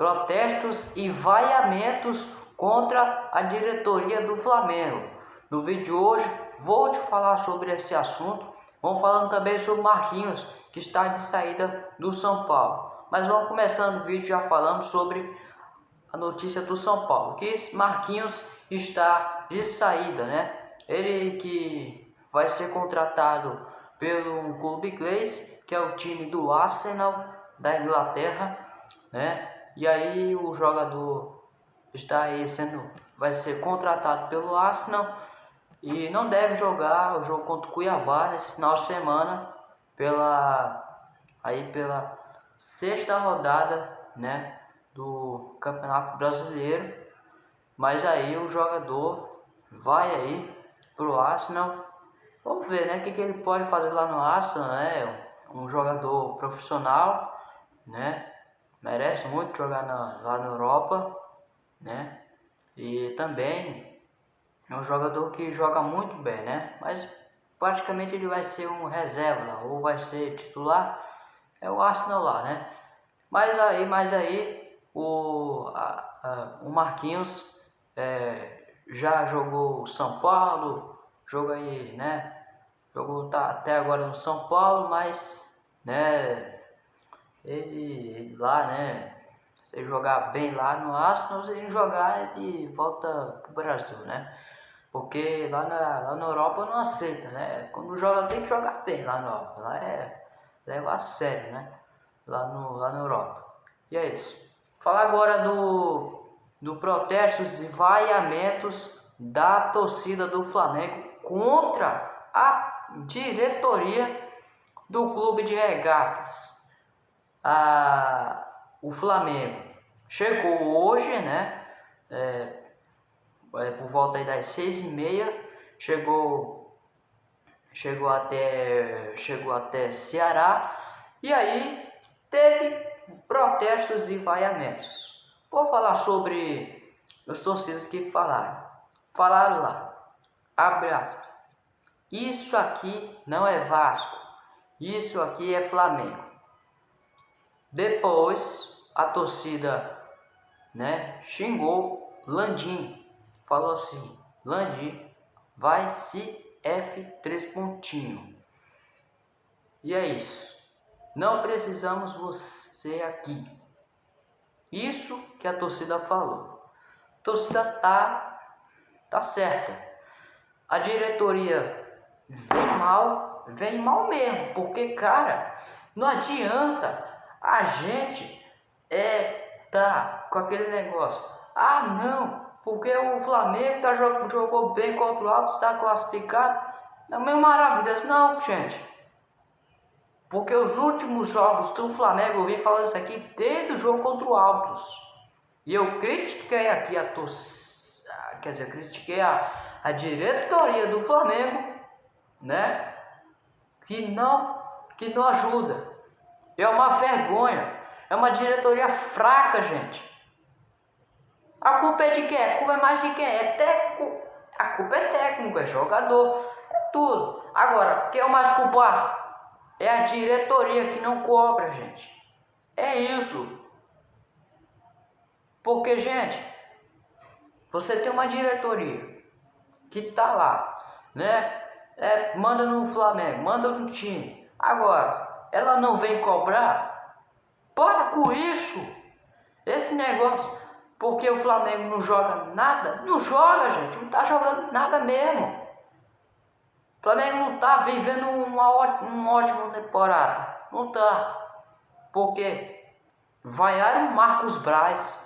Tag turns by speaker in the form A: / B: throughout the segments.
A: protestos e vaiamentos contra a diretoria do Flamengo. No vídeo de hoje vou te falar sobre esse assunto. Vamos falando também sobre Marquinhos, que está de saída do São Paulo. Mas vamos começando o vídeo já falando sobre a notícia do São Paulo, que Marquinhos está de saída, né? Ele que vai ser contratado pelo clube inglês, que é o time do Arsenal da Inglaterra, né? E aí o jogador está aí sendo vai ser contratado pelo Arsenal e não deve jogar o jogo contra o Cuiabá nesse final de semana pela aí pela sexta rodada, né, do Campeonato Brasileiro. Mas aí o jogador vai aí pro Arsenal. Vamos ver, né, o que, que ele pode fazer lá no Arsenal, né? Um jogador profissional, né? Merece muito jogar na, lá na Europa, né? E também é um jogador que joga muito bem, né? Mas praticamente ele vai ser um reserva ou vai ser titular. É o Arsenal lá, né? Mas aí, mas aí o, a, a, o Marquinhos é, já jogou São Paulo, joga aí, né? Jogou tá até agora no São Paulo, mas né? Ele, lá, né? Se ele jogar bem lá no Arsenal, se ele jogar, ele volta pro Brasil, né? Porque lá na, lá na Europa não aceita, né? Quando joga tem que jogar bem lá na Europa. Lá é leva a sério, né? Lá, no, lá na Europa. E é isso. Falar agora do, do protestos e vaiamentos da torcida do Flamengo contra a diretoria do clube de regatas. A, o Flamengo chegou hoje, né? É, é, por volta aí das seis e meia, chegou, chegou até, chegou até Ceará e aí teve protestos e vaiamentos. Vou falar sobre os torcidas que falaram. Falaram lá, abre aspas, isso aqui não é Vasco, isso aqui é Flamengo. Depois a torcida né, xingou Landim falou assim: Landim, vai se F3 pontinho. E é isso. Não precisamos você aqui. Isso que a torcida falou. A torcida tá tá certa. A diretoria vem mal, vem mal mesmo, porque cara, não adianta a gente é tá com aquele negócio. Ah, não, porque o Flamengo tá, jogou bem contra o Alto, está classificado. Não é maravilha. Não, gente. Porque os últimos jogos do Flamengo, eu vim falando isso aqui desde o jogo contra o Altos. E eu critiquei aqui a torcida, quer dizer, critiquei a, a diretoria do Flamengo, né? Que não, que não ajuda. É uma vergonha. É uma diretoria fraca, gente. A culpa é de quem? A culpa é mais de quem? É técnico. A culpa é técnico, é jogador, é tudo. Agora, quem é o mais culpado? É a diretoria que não cobra, gente. É isso. Porque, gente, você tem uma diretoria que tá lá, né? É, manda no Flamengo, manda no time. Agora, ela não vem cobrar? Para com isso. Esse negócio. Porque o Flamengo não joga nada? Não joga, gente. Não está jogando nada mesmo. O Flamengo não está vivendo uma uma ótima temporada. Não está. Porque vaiaram Marcos Braz,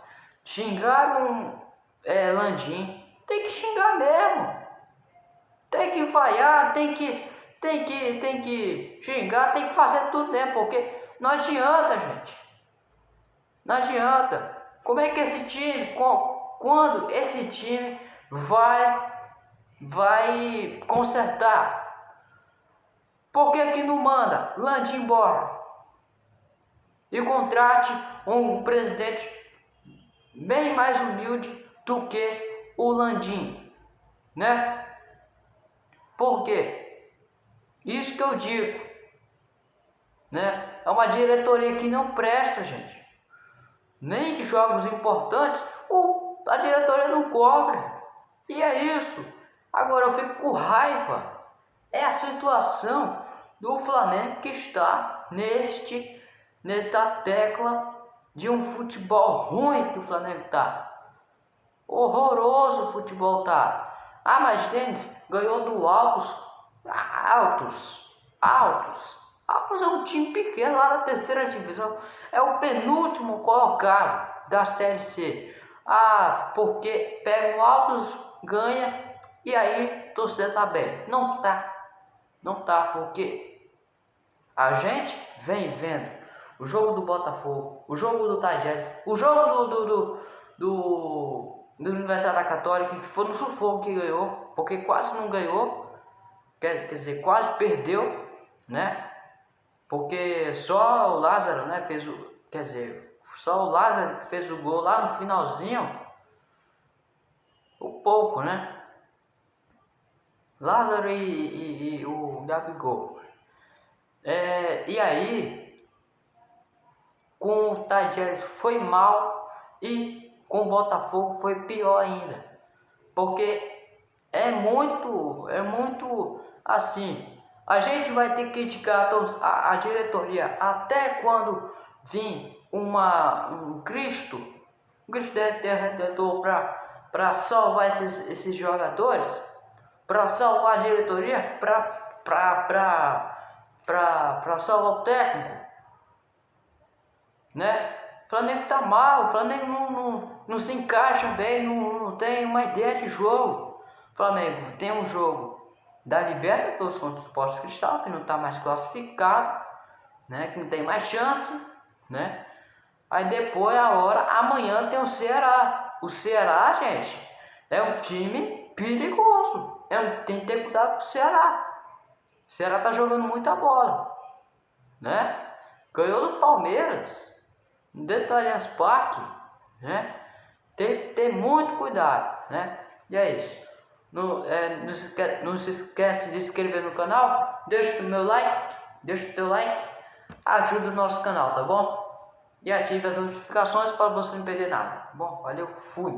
A: xingaram é, Landim. Tem que xingar mesmo. Tem que vaiar, tem que, tem que, tem que xingar, tem que fazer tudo mesmo. Porque não adianta, gente. Não adianta. Como é que esse time, quando esse time vai, vai consertar? Por que, que não manda Lande embora? E contrate um presidente bem mais humilde do que o Landim, né? Por quê? Isso que eu digo, né? É uma diretoria que não presta, gente. nem jogos importantes, o, a diretoria não cobra. E é isso. Agora eu fico com raiva. É a situação do Flamengo que está neste, nesta tecla de um futebol ruim que o Flamengo está. Horroroso o futebol tá. Ah, mas Denis ganhou do Altos. Altos. Altos. Altos é um time pequeno lá da terceira divisão. É o penúltimo colocado da Série C. Ah, porque pega o Altos, ganha e aí torcer tá bem. Não tá. Não tá, porque a gente vem vendo o jogo do Botafogo, o jogo do Tajeres, o jogo do, do, do, do do Universidade da Católica, que foi no sufoco que ganhou, porque quase não ganhou, quer, quer dizer, quase perdeu, né? Porque só o Lázaro, né, fez o, quer dizer, só o Lázaro fez o gol lá no finalzinho, o pouco, né? Lázaro e, e, e o Gabigol. É, e aí, com o Tajeres foi mal e com o Botafogo foi pior ainda. Porque é muito, é muito assim. A gente vai ter que criticar a, a diretoria até quando vir uma, um Cristo, um Cristo Redentor para salvar esses, esses jogadores, para salvar a diretoria, para salvar o técnico, né? O Flamengo tá mal, o Flamengo não, não, não se encaixa bem, não, não tem uma ideia de jogo. Flamengo tem um jogo da Libertadores contra o Sport Cristal, que não está mais classificado, né? que não tem mais chance. Né? Aí depois, a hora, amanhã tem o Ceará. O Ceará, gente, é um time perigoso. É um, tem que ter cuidado com o Ceará. O Ceará tá jogando muita bola. Né? Ganhou do Palmeiras do Allianz Parque, né? Tem que ter muito cuidado, né? E é isso. Não, é, não, se esquece, não se esquece de se inscrever no canal, deixa o meu like, deixa o teu like, ajuda o nosso canal, tá bom? E ative as notificações para você não perder nada, tá bom? Valeu, fui!